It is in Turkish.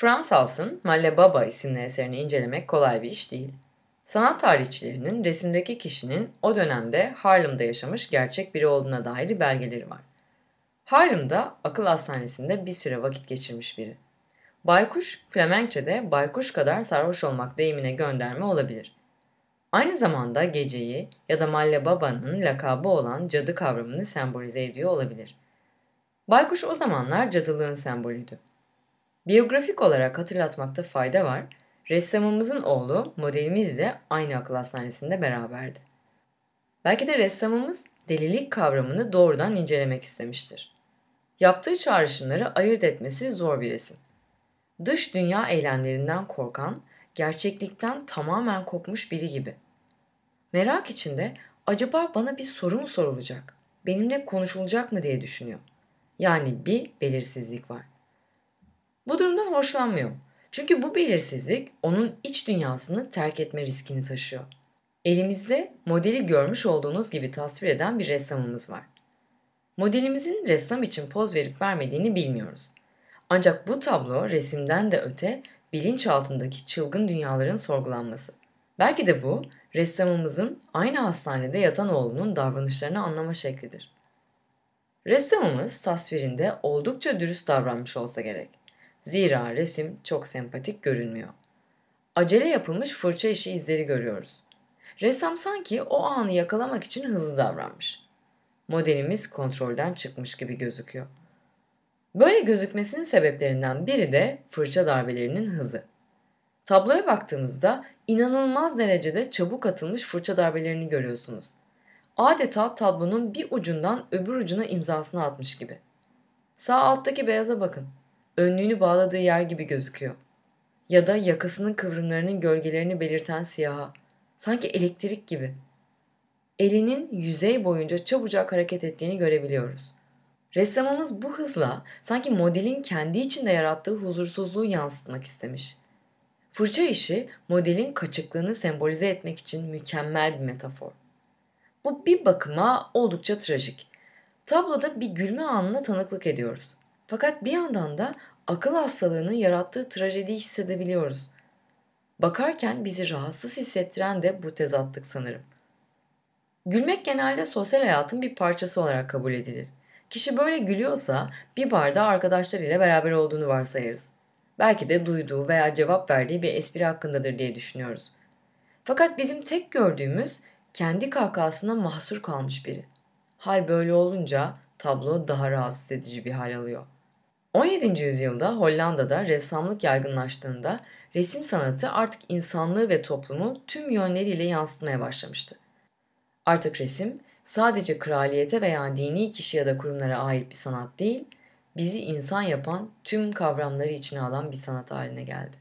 Frans Hals'ın Malle Baba isimli eserini incelemek kolay bir iş değil. Sanat tarihçilerinin resimdeki kişinin o dönemde Harlem'da yaşamış gerçek biri olduğuna dair belgeleri var. Harlem'da akıl hastanesinde bir süre vakit geçirmiş biri. Baykuş, Flemenkçe'de baykuş kadar sarhoş olmak deyimine gönderme olabilir. Aynı zamanda geceyi ya da Malle Baba'nın lakabı olan cadı kavramını sembolize ediyor olabilir. Baykuş o zamanlar cadılığın sembolüydü. Biyografik olarak hatırlatmakta fayda var, ressamımızın oğlu modelimizle aynı akıl hastanesinde beraberdi. Belki de ressamımız delilik kavramını doğrudan incelemek istemiştir. Yaptığı çağrışımları ayırt etmesi zor bir resim. Dış dünya eylemlerinden korkan, gerçeklikten tamamen kopmuş biri gibi. Merak içinde acaba bana bir soru mu sorulacak, benimle konuşulacak mı diye düşünüyor. Yani bir belirsizlik var. Bu durumdan hoşlanmıyor. Çünkü bu belirsizlik onun iç dünyasını terk etme riskini taşıyor. Elimizde modeli görmüş olduğunuz gibi tasvir eden bir ressamımız var. Modelimizin ressam için poz verip vermediğini bilmiyoruz. Ancak bu tablo resimden de öte bilinç altındaki çılgın dünyaların sorgulanması. Belki de bu ressamımızın aynı hastanede yatan oğlunun davranışlarını anlama şeklidir. Ressamımız tasvirinde oldukça dürüst davranmış olsa gerek. Zira resim çok sempatik görünmüyor. Acele yapılmış fırça işi izleri görüyoruz. Ressam sanki o anı yakalamak için hızlı davranmış. Modelimiz kontrolden çıkmış gibi gözüküyor. Böyle gözükmesinin sebeplerinden biri de fırça darbelerinin hızı. Tabloya baktığımızda inanılmaz derecede çabuk atılmış fırça darbelerini görüyorsunuz. Adeta tablonun bir ucundan öbür ucuna imzasını atmış gibi. Sağ alttaki beyaza bakın. Önlüğünü bağladığı yer gibi gözüküyor. Ya da yakasının kıvrımlarının gölgelerini belirten siyaha. Sanki elektrik gibi. Elinin yüzey boyunca çabucak hareket ettiğini görebiliyoruz. Ressamımız bu hızla sanki modelin kendi içinde yarattığı huzursuzluğu yansıtmak istemiş. Fırça işi modelin kaçıklığını sembolize etmek için mükemmel bir metafor. Bu bir bakıma oldukça trajik. Tabloda bir gülme anına tanıklık ediyoruz. Fakat bir yandan da akıl hastalığının yarattığı trajediyi hissedebiliyoruz. Bakarken bizi rahatsız hissettiren de bu tezatlık sanırım. Gülmek genelde sosyal hayatın bir parçası olarak kabul edilir. Kişi böyle gülüyorsa bir barda arkadaşlarıyla beraber olduğunu varsayarız. Belki de duyduğu veya cevap verdiği bir espri hakkındadır diye düşünüyoruz. Fakat bizim tek gördüğümüz kendi kahkahasına mahsur kalmış biri. Hal böyle olunca tablo daha rahatsız edici bir hal alıyor. 17. yüzyılda Hollanda'da ressamlık yaygınlaştığında resim sanatı artık insanlığı ve toplumu tüm yönleriyle yansıtmaya başlamıştı. Artık resim sadece kraliyete veya dini kişi ya da kurumlara ait bir sanat değil, bizi insan yapan tüm kavramları içine alan bir sanat haline geldi.